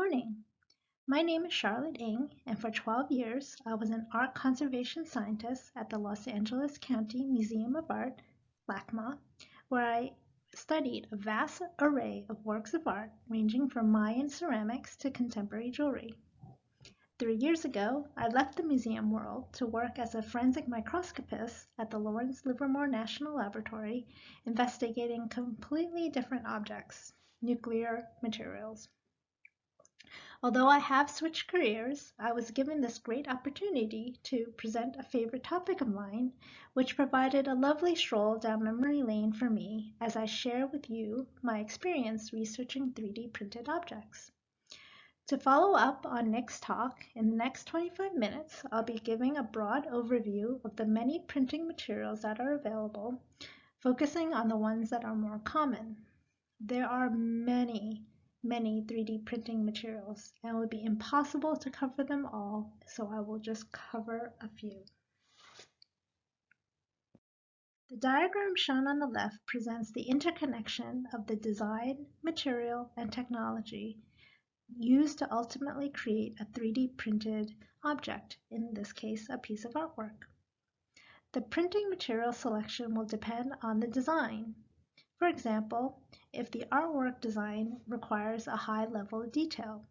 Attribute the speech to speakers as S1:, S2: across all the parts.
S1: morning. My name is Charlotte Ng, and for 12 years I was an art conservation scientist at the Los Angeles County Museum of Art, LACMA, where I studied a vast array of works of art ranging from Mayan ceramics to contemporary jewelry. Three years ago, I left the museum world to work as a forensic microscopist at the Lawrence Livermore National Laboratory, investigating completely different objects, nuclear materials. Although I have switched careers, I was given this great opportunity to present a favorite topic of mine, which provided a lovely stroll down memory lane for me as I share with you my experience researching 3D printed objects. To follow up on Nick's talk, in the next 25 minutes, I'll be giving a broad overview of the many printing materials that are available, focusing on the ones that are more common. There are many many 3D printing materials and it would be impossible to cover them all, so I will just cover a few. The diagram shown on the left presents the interconnection of the design, material, and technology used to ultimately create a 3D printed object, in this case a piece of artwork. The printing material selection will depend on the design. For example, if the artwork design requires a high level of detail,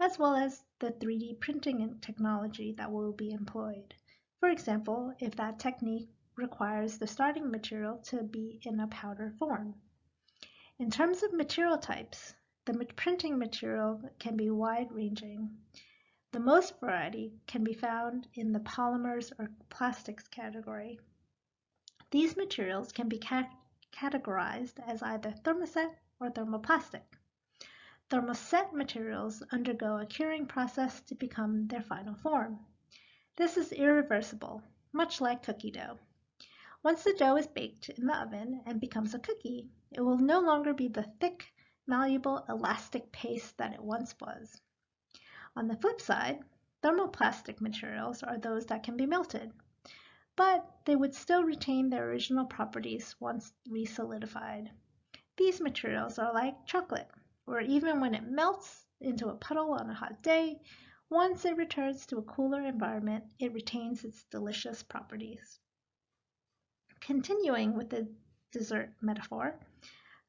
S1: as well as the 3D printing technology that will be employed. For example, if that technique requires the starting material to be in a powder form. In terms of material types, the printing material can be wide-ranging. The most variety can be found in the polymers or plastics category. These materials can be categorized as either thermoset or thermoplastic. Thermoset materials undergo a curing process to become their final form. This is irreversible, much like cookie dough. Once the dough is baked in the oven and becomes a cookie, it will no longer be the thick, malleable, elastic paste that it once was. On the flip side, thermoplastic materials are those that can be melted but they would still retain their original properties once resolidified. These materials are like chocolate, where even when it melts into a puddle on a hot day, once it returns to a cooler environment, it retains its delicious properties. Continuing with the dessert metaphor,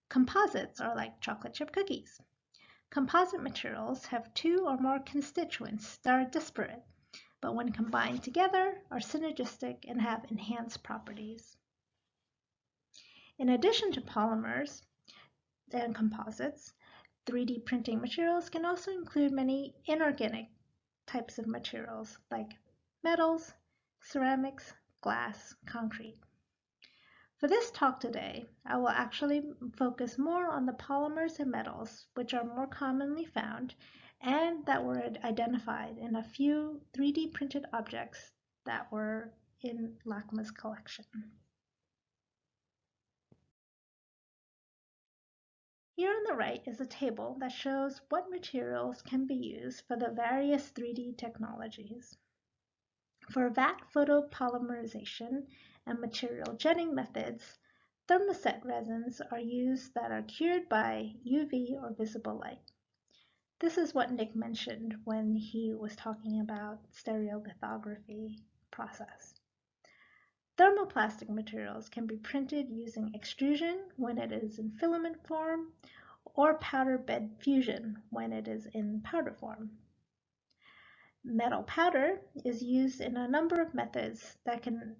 S1: composites are like chocolate chip cookies. Composite materials have two or more constituents that are disparate but when combined together are synergistic and have enhanced properties. In addition to polymers and composites, 3D printing materials can also include many inorganic types of materials like metals, ceramics, glass, concrete. For this talk today, I will actually focus more on the polymers and metals, which are more commonly found that were identified in a few 3D printed objects that were in LACMA's collection. Here on the right is a table that shows what materials can be used for the various 3D technologies. For vat photopolymerization and material jetting methods, thermoset resins are used that are cured by UV or visible light. This is what Nick mentioned when he was talking about stereolithography process. Thermoplastic materials can be printed using extrusion when it is in filament form or powder bed fusion when it is in powder form. Metal powder is used in a number of methods that can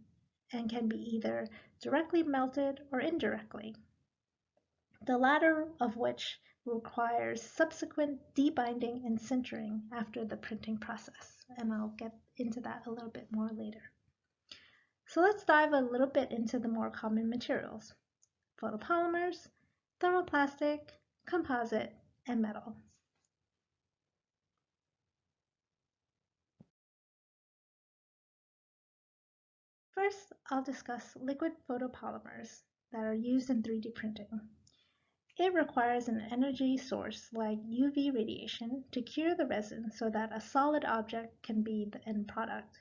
S1: and can be either directly melted or indirectly. The latter of which requires subsequent debinding and sintering after the printing process, and I'll get into that a little bit more later. So let's dive a little bit into the more common materials, photopolymers, thermoplastic, composite, and metal. First, I'll discuss liquid photopolymers that are used in 3D printing. It requires an energy source like UV radiation to cure the resin so that a solid object can be the end product.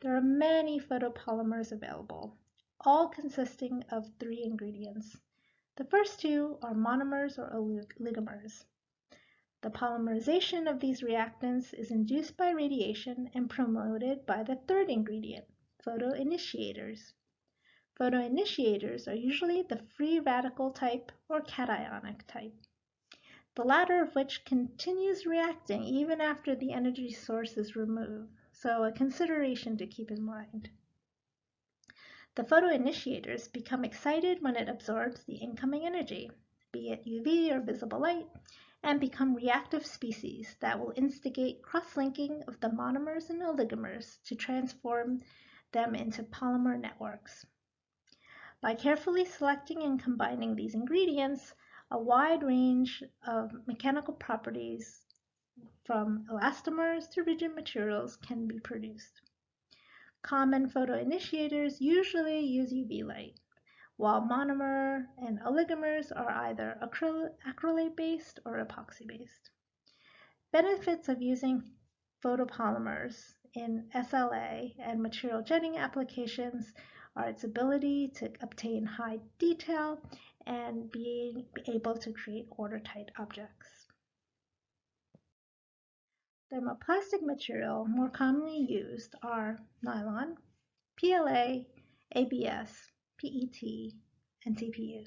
S1: There are many photopolymers available, all consisting of three ingredients. The first two are monomers or oligomers. The polymerization of these reactants is induced by radiation and promoted by the third ingredient, photoinitiators. Photoinitiators are usually the free radical type or cationic type, the latter of which continues reacting even after the energy source is removed, so a consideration to keep in mind. The photoinitiators become excited when it absorbs the incoming energy, be it UV or visible light, and become reactive species that will instigate cross-linking of the monomers and oligomers to transform them into polymer networks. By carefully selecting and combining these ingredients, a wide range of mechanical properties from elastomers to rigid materials can be produced. Common photoinitiators usually use UV light, while monomer and oligomers are either acrylate-based or epoxy-based. Benefits of using photopolymers in SLA and material jetting applications are its ability to obtain high detail and being able to create watertight objects. Thermoplastic material more commonly used are nylon, PLA, ABS, PET, and TPU,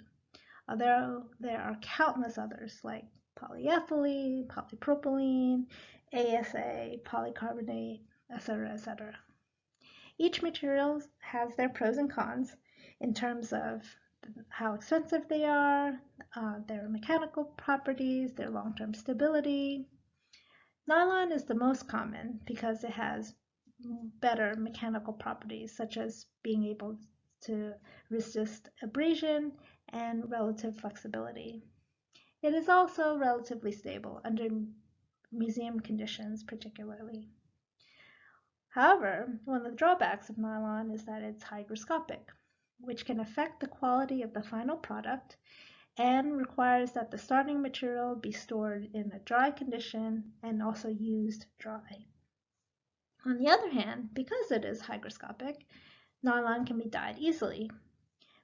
S1: although there are countless others like polyethylene, polypropylene, ASA, polycarbonate, etc., etc. Each material has their pros and cons in terms of how expensive they are, uh, their mechanical properties, their long-term stability. Nylon is the most common because it has better mechanical properties such as being able to resist abrasion and relative flexibility. It is also relatively stable under museum conditions particularly. However, one of the drawbacks of nylon is that it's hygroscopic, which can affect the quality of the final product and requires that the starting material be stored in a dry condition and also used dry. On the other hand, because it is hygroscopic, nylon can be dyed easily,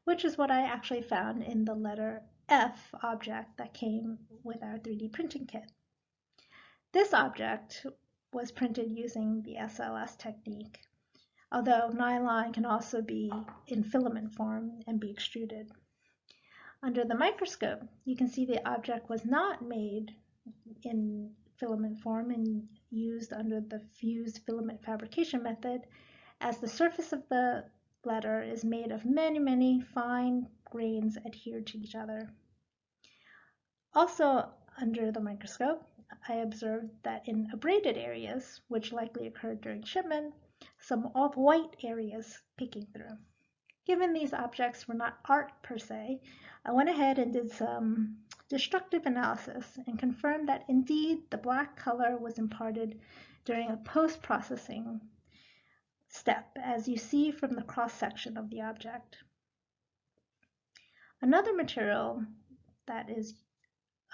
S1: which is what I actually found in the letter F object that came with our 3D printing kit. This object was printed using the SLS technique, although nylon can also be in filament form and be extruded. Under the microscope, you can see the object was not made in filament form and used under the fused filament fabrication method, as the surface of the letter is made of many, many fine grains adhered to each other. Also under the microscope, I observed that in abraded areas, which likely occurred during shipment, some off-white areas peeking through. Given these objects were not art per se, I went ahead and did some destructive analysis and confirmed that indeed the black color was imparted during a post-processing step, as you see from the cross-section of the object. Another material that is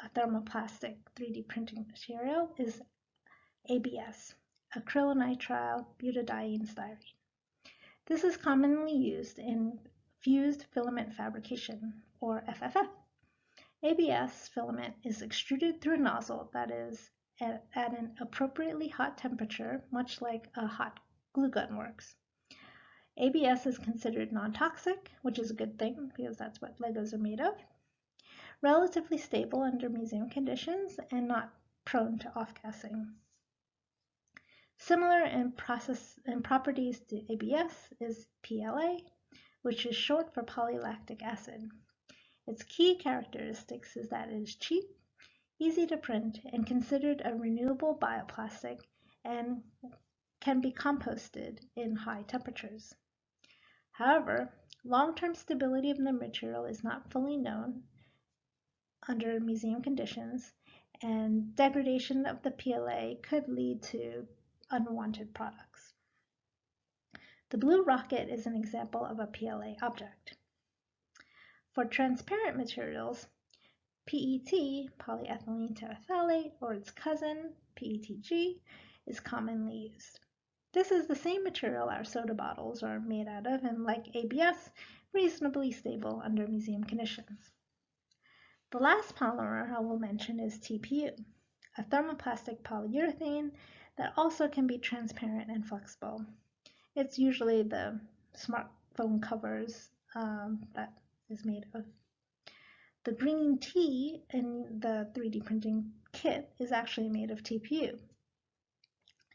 S1: a thermoplastic 3D printing material is ABS, acrylonitrile butadiene styrene. This is commonly used in fused filament fabrication, or FFF. ABS filament is extruded through a nozzle that is at, at an appropriately hot temperature, much like a hot glue gun works. ABS is considered non-toxic, which is a good thing because that's what Legos are made of relatively stable under museum conditions and not prone to off-gassing. Similar in process and properties to ABS is PLA, which is short for polylactic acid. Its key characteristics is that it is cheap, easy to print, and considered a renewable bioplastic and can be composted in high temperatures. However, long-term stability of the material is not fully known under museum conditions, and degradation of the PLA could lead to unwanted products. The blue rocket is an example of a PLA object. For transparent materials, PET, polyethylene terephthalate, or its cousin, PETG, is commonly used. This is the same material our soda bottles are made out of and like ABS, reasonably stable under museum conditions. The last polymer I will mention is TPU. a thermoplastic polyurethane that also can be transparent and flexible. It's usually the smartphone covers um, that is made of. The green T in the 3D printing kit is actually made of TPU.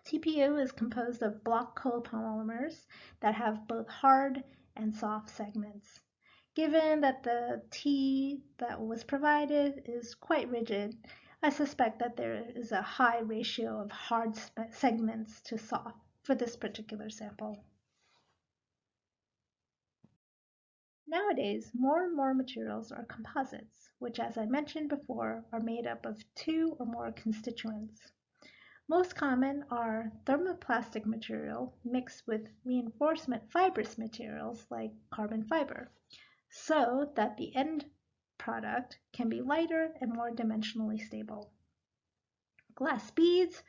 S1: TPU is composed of block copolymers that have both hard and soft segments. Given that the T that was provided is quite rigid, I suspect that there is a high ratio of hard segments to soft for this particular sample. Nowadays, more and more materials are composites, which as I mentioned before, are made up of two or more constituents. Most common are thermoplastic material mixed with reinforcement fibrous materials like carbon fiber, so that the end product can be lighter and more dimensionally stable. Glass beads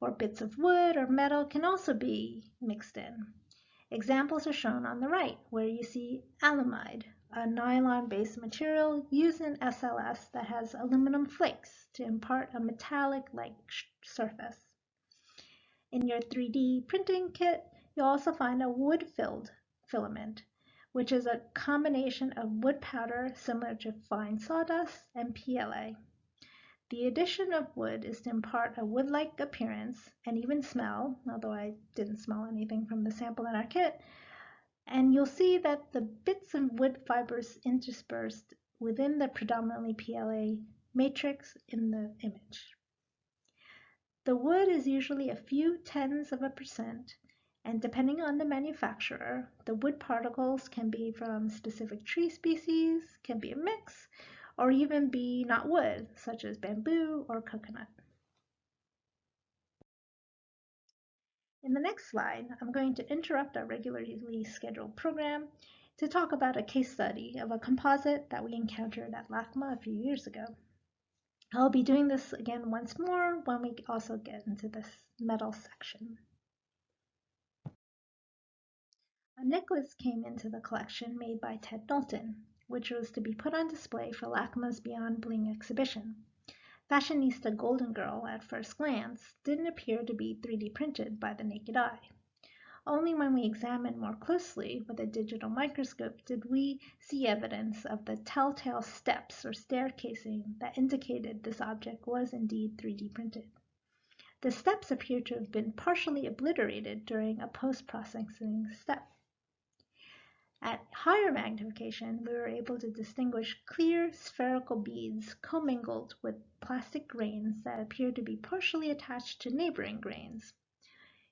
S1: or bits of wood or metal can also be mixed in. Examples are shown on the right, where you see alumide, a nylon-based material used in SLS that has aluminum flakes to impart a metallic-like surface. In your 3D printing kit, you'll also find a wood-filled filament, which is a combination of wood powder similar to fine sawdust and PLA. The addition of wood is to impart a wood-like appearance and even smell, although I didn't smell anything from the sample in our kit. And you'll see that the bits of wood fibers interspersed within the predominantly PLA matrix in the image. The wood is usually a few tens of a percent and depending on the manufacturer, the wood particles can be from specific tree species, can be a mix, or even be not wood, such as bamboo or coconut. In the next slide, I'm going to interrupt our regularly scheduled program to talk about a case study of a composite that we encountered at LACMA a few years ago. I'll be doing this again once more when we also get into this metal section. A necklace came into the collection made by Ted Noten, which was to be put on display for LACMA's Beyond Bling exhibition. Fashionista Golden Girl, at first glance, didn't appear to be 3D printed by the naked eye. Only when we examined more closely with a digital microscope did we see evidence of the telltale steps or staircasing that indicated this object was indeed 3D printed. The steps appear to have been partially obliterated during a post-processing step. At higher magnification, we were able to distinguish clear spherical beads commingled with plastic grains that appeared to be partially attached to neighboring grains.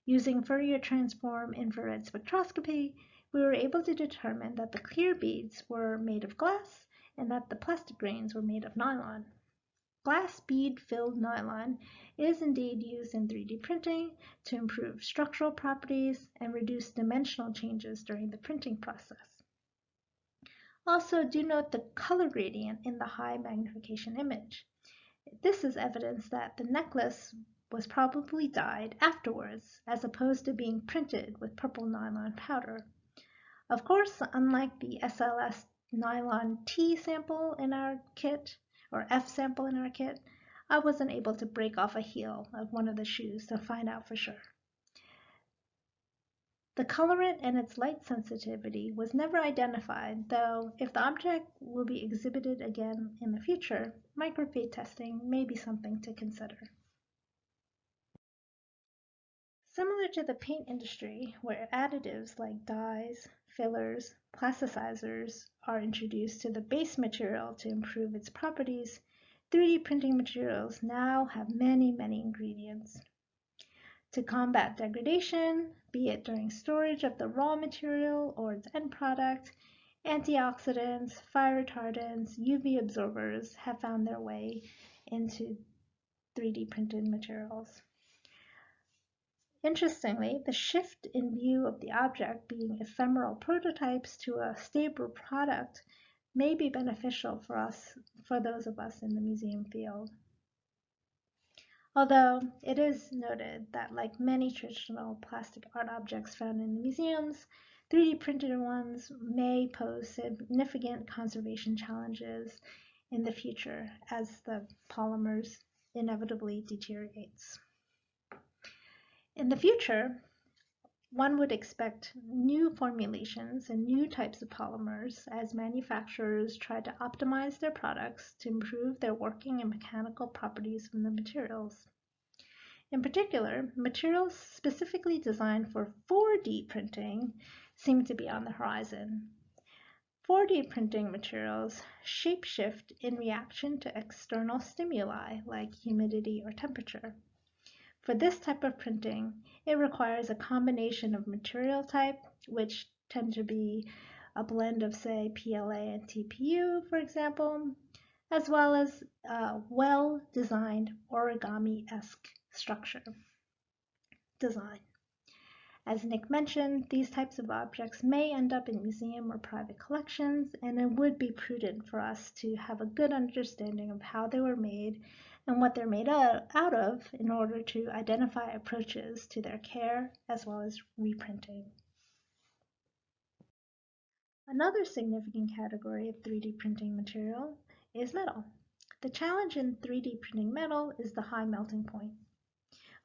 S1: Using Fourier transform infrared spectroscopy, we were able to determine that the clear beads were made of glass and that the plastic grains were made of nylon. Glass bead filled nylon is indeed used in 3D printing to improve structural properties and reduce dimensional changes during the printing process. Also, do note the color gradient in the high magnification image. This is evidence that the necklace was probably dyed afterwards as opposed to being printed with purple nylon powder. Of course, unlike the SLS nylon T sample in our kit, or F sample in our kit, I wasn't able to break off a heel of one of the shoes to find out for sure. The colorant and its light sensitivity was never identified, though if the object will be exhibited again in the future, microfade testing may be something to consider. Similar to the paint industry, where additives like dyes, fillers, plasticizers are introduced to the base material to improve its properties, 3D printing materials now have many, many ingredients. To combat degradation, be it during storage of the raw material or its end product, antioxidants, fire retardants, UV absorbers have found their way into 3D printed materials. Interestingly, the shift in view of the object being ephemeral prototypes to a stable product may be beneficial for us, for those of us in the museum field. Although it is noted that like many traditional plastic art objects found in the museums, 3D printed ones may pose significant conservation challenges in the future as the polymers inevitably deteriorates. In the future, one would expect new formulations and new types of polymers as manufacturers try to optimize their products to improve their working and mechanical properties from the materials. In particular, materials specifically designed for 4D printing seem to be on the horizon. 4D printing materials shapeshift in reaction to external stimuli like humidity or temperature. For this type of printing, it requires a combination of material type, which tend to be a blend of, say, PLA and TPU, for example, as well as a well-designed origami-esque structure design. As Nick mentioned, these types of objects may end up in museum or private collections, and it would be prudent for us to have a good understanding of how they were made and what they're made out of in order to identify approaches to their care as well as reprinting. Another significant category of 3D printing material is metal. The challenge in 3D printing metal is the high melting point.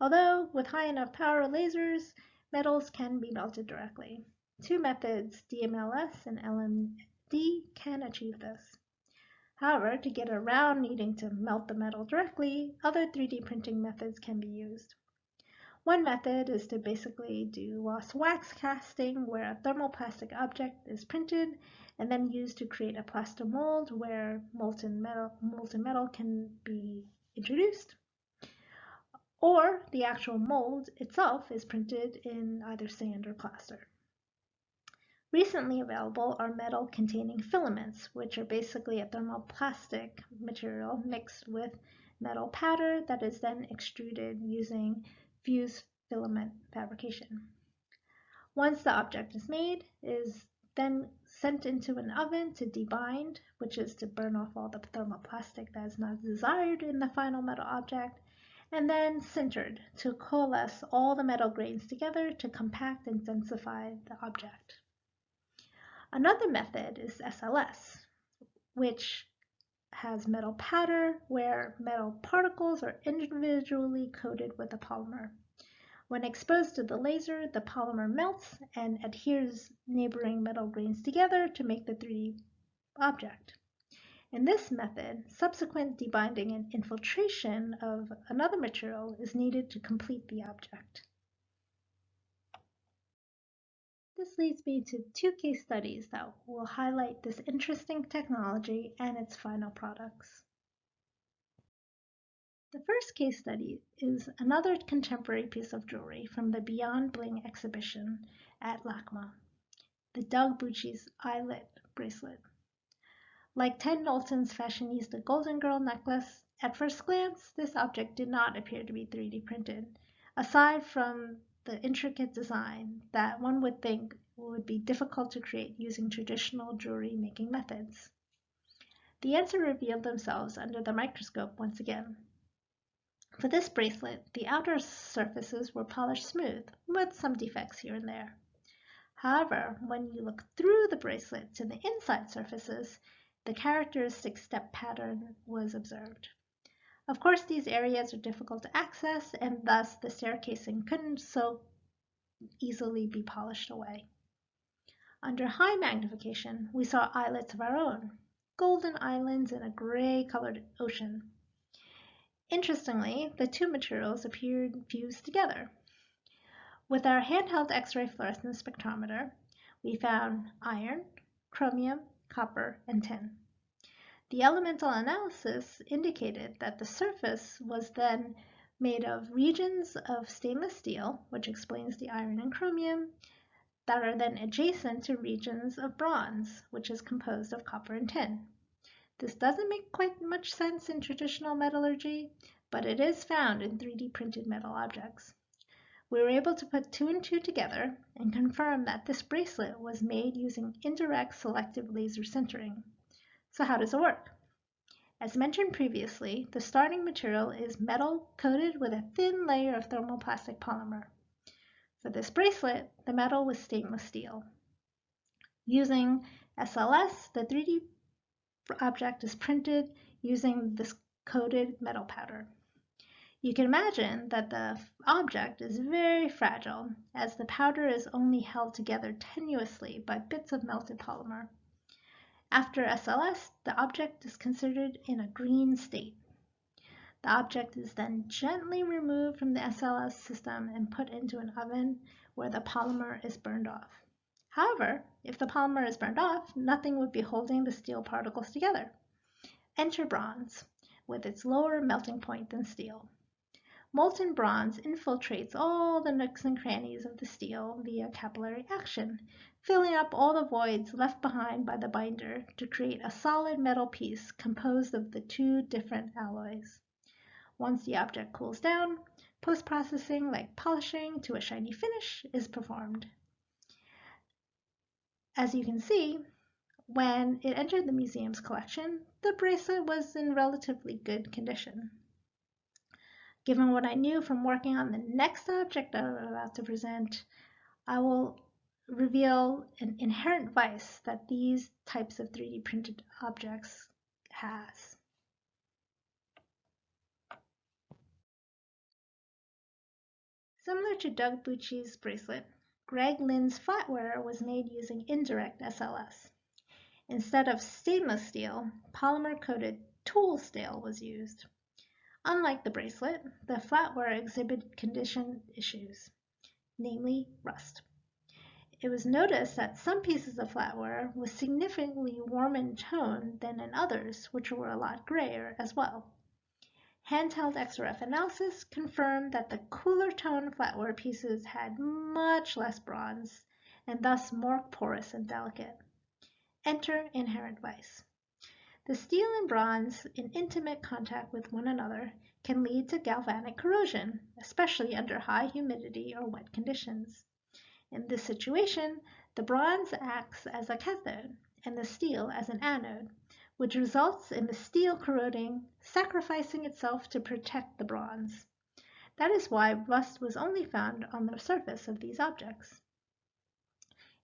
S1: Although with high enough power lasers, metals can be melted directly. Two methods, DMLS and LMD, can achieve this. However, to get around needing to melt the metal directly, other 3D printing methods can be used. One method is to basically do lost wax casting where a thermoplastic object is printed and then used to create a plaster mold where molten metal, molten metal can be introduced. Or the actual mold itself is printed in either sand or plaster. Recently available are metal containing filaments, which are basically a thermoplastic material mixed with metal powder that is then extruded using fused filament fabrication. Once the object is made, it is then sent into an oven to debind, which is to burn off all the thermoplastic that is not desired in the final metal object, and then sintered to coalesce all the metal grains together to compact and densify the object. Another method is SLS, which has metal powder where metal particles are individually coated with a polymer. When exposed to the laser, the polymer melts and adheres neighboring metal grains together to make the 3D object. In this method, subsequent debinding and infiltration of another material is needed to complete the object. This leads me to two case studies that will highlight this interesting technology and its final products. The first case study is another contemporary piece of jewelry from the Beyond Bling exhibition at LACMA, the Doug Bucci's Islet bracelet. Like Ted Noten's fashionista Golden Girl necklace, at first glance, this object did not appear to be 3D printed, aside from the intricate design that one would think would be difficult to create using traditional jewelry making methods. The answer revealed themselves under the microscope once again. For this bracelet, the outer surfaces were polished smooth, with some defects here and there. However, when you look through the bracelet to the inside surfaces, the characteristic step pattern was observed. Of course, these areas are difficult to access, and thus the staircasing couldn't so easily be polished away. Under high magnification, we saw islets of our own, golden islands in a gray-colored ocean. Interestingly, the two materials appeared fused together. With our handheld X-ray fluorescence spectrometer, we found iron, chromium, copper, and tin. The elemental analysis indicated that the surface was then made of regions of stainless steel, which explains the iron and chromium, that are then adjacent to regions of bronze, which is composed of copper and tin. This doesn't make quite much sense in traditional metallurgy, but it is found in 3D printed metal objects. We were able to put two and two together and confirm that this bracelet was made using indirect selective laser sintering. So how does it work? As mentioned previously, the starting material is metal coated with a thin layer of thermoplastic polymer. For this bracelet, the metal was stainless steel. Using SLS, the 3D object is printed using this coated metal powder. You can imagine that the object is very fragile as the powder is only held together tenuously by bits of melted polymer. After SLS, the object is considered in a green state. The object is then gently removed from the SLS system and put into an oven where the polymer is burned off. However, if the polymer is burned off, nothing would be holding the steel particles together. Enter bronze, with its lower melting point than steel. Molten bronze infiltrates all the nooks and crannies of the steel via capillary action, filling up all the voids left behind by the binder to create a solid metal piece composed of the two different alloys. Once the object cools down, post-processing like polishing to a shiny finish is performed. As you can see, when it entered the museum's collection, the bracelet was in relatively good condition. Given what I knew from working on the next object I'm about to present, I will reveal an inherent vice that these types of 3D printed objects has. Similar to Doug Bucci's bracelet, Greg Lynn's flatware was made using indirect SLS. Instead of stainless steel, polymer-coated tool steel was used. Unlike the bracelet, the flatware exhibited condition issues, namely rust. It was noticed that some pieces of flatware was significantly warmer in tone than in others, which were a lot grayer as well. Handheld XRF analysis confirmed that the cooler tone flatware pieces had much less bronze and thus more porous and delicate. Enter inherent vice. The steel and bronze in intimate contact with one another can lead to galvanic corrosion, especially under high humidity or wet conditions. In this situation, the bronze acts as a cathode and the steel as an anode, which results in the steel corroding, sacrificing itself to protect the bronze. That is why rust was only found on the surface of these objects.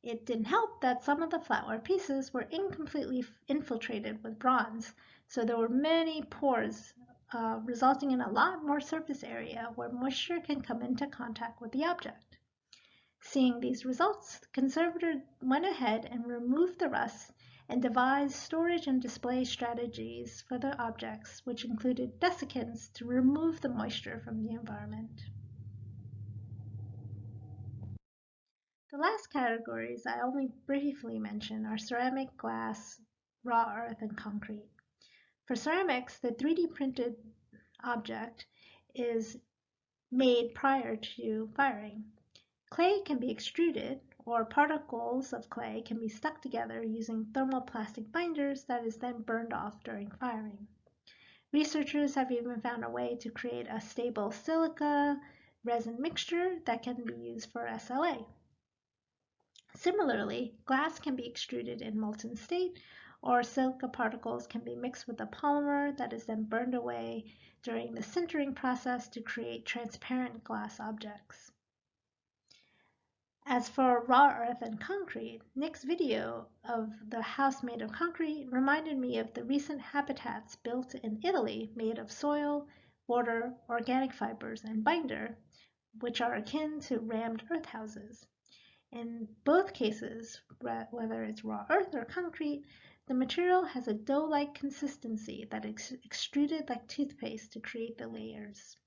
S1: It didn't help that some of the flatware pieces were incompletely infiltrated with bronze, so there were many pores, uh, resulting in a lot more surface area where moisture can come into contact with the object. Seeing these results, the conservator went ahead and removed the rust and devised storage and display strategies for the objects, which included desiccants to remove the moisture from the environment. The last categories I only briefly mention are ceramic, glass, raw earth, and concrete. For ceramics, the 3D printed object is made prior to firing. Clay can be extruded or particles of clay can be stuck together using thermoplastic binders that is then burned off during firing. Researchers have even found a way to create a stable silica resin mixture that can be used for SLA. Similarly, glass can be extruded in molten state or silica particles can be mixed with a polymer that is then burned away during the sintering process to create transparent glass objects. As for raw earth and concrete, Nick's video of the house made of concrete reminded me of the recent habitats built in Italy made of soil, water, organic fibers, and binder, which are akin to rammed earth houses. In both cases, whether it's raw earth or concrete, the material has a dough-like consistency that is extruded like toothpaste to create the layers.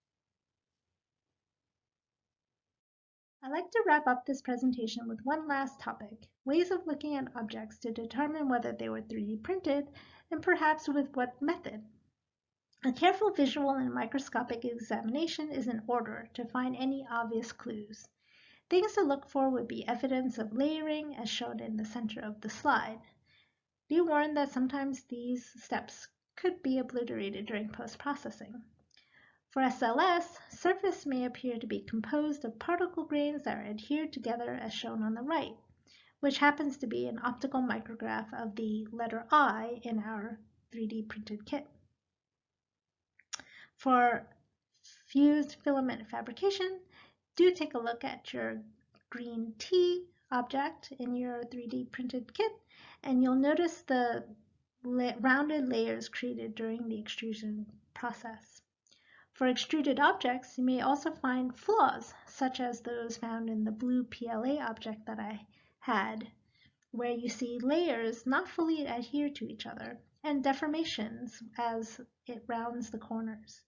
S1: I like to wrap up this presentation with one last topic, ways of looking at objects to determine whether they were 3D printed and perhaps with what method. A careful visual and microscopic examination is in order to find any obvious clues. Things to look for would be evidence of layering as shown in the center of the slide. Be warned that sometimes these steps could be obliterated during post-processing. For SLS, surface may appear to be composed of particle grains that are adhered together as shown on the right, which happens to be an optical micrograph of the letter I in our 3D printed kit. For fused filament fabrication, do take a look at your green T object in your 3D printed kit, and you'll notice the rounded layers created during the extrusion process. For extruded objects, you may also find flaws, such as those found in the blue PLA object that I had, where you see layers not fully adhere to each other, and deformations as it rounds the corners.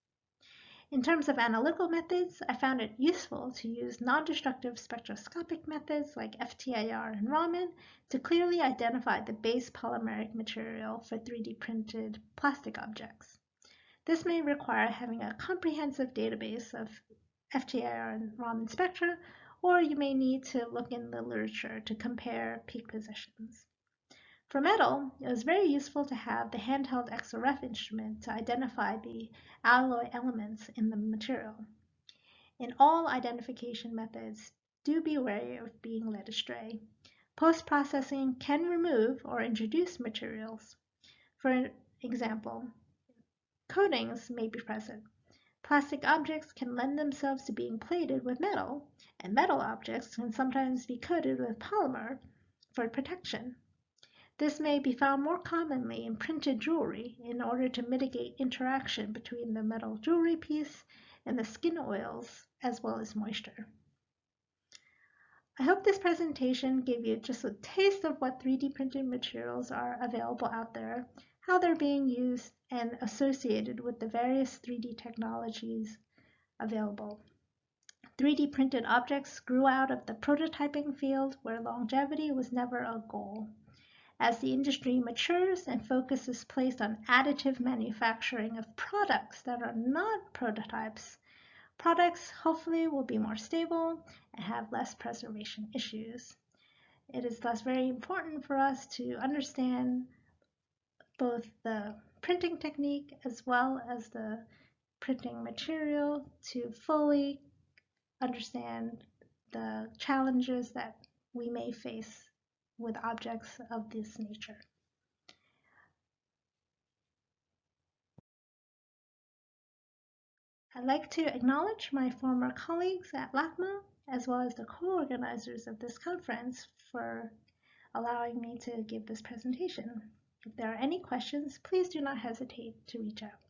S1: In terms of analytical methods, I found it useful to use non-destructive spectroscopic methods like FTIR and Raman to clearly identify the base polymeric material for 3D printed plastic objects. This may require having a comprehensive database of FTIR and Raman spectra, or you may need to look in the literature to compare peak positions. For metal, it was very useful to have the handheld XRF instrument to identify the alloy elements in the material. In all identification methods, do be wary of being led astray. Post-processing can remove or introduce materials. For example, coatings may be present. Plastic objects can lend themselves to being plated with metal, and metal objects can sometimes be coated with polymer for protection. This may be found more commonly in printed jewelry in order to mitigate interaction between the metal jewelry piece and the skin oils as well as moisture. I hope this presentation gave you just a taste of what 3D printed materials are available out there, how they're being used, and associated with the various 3D technologies available. 3D printed objects grew out of the prototyping field where longevity was never a goal. As the industry matures and focus is placed on additive manufacturing of products that are not prototypes, products hopefully will be more stable and have less preservation issues. It is thus very important for us to understand both the printing technique as well as the printing material to fully understand the challenges that we may face with objects of this nature. I'd like to acknowledge my former colleagues at LACMA, as well as the co-organizers of this conference for allowing me to give this presentation. If there are any questions, please do not hesitate to reach out.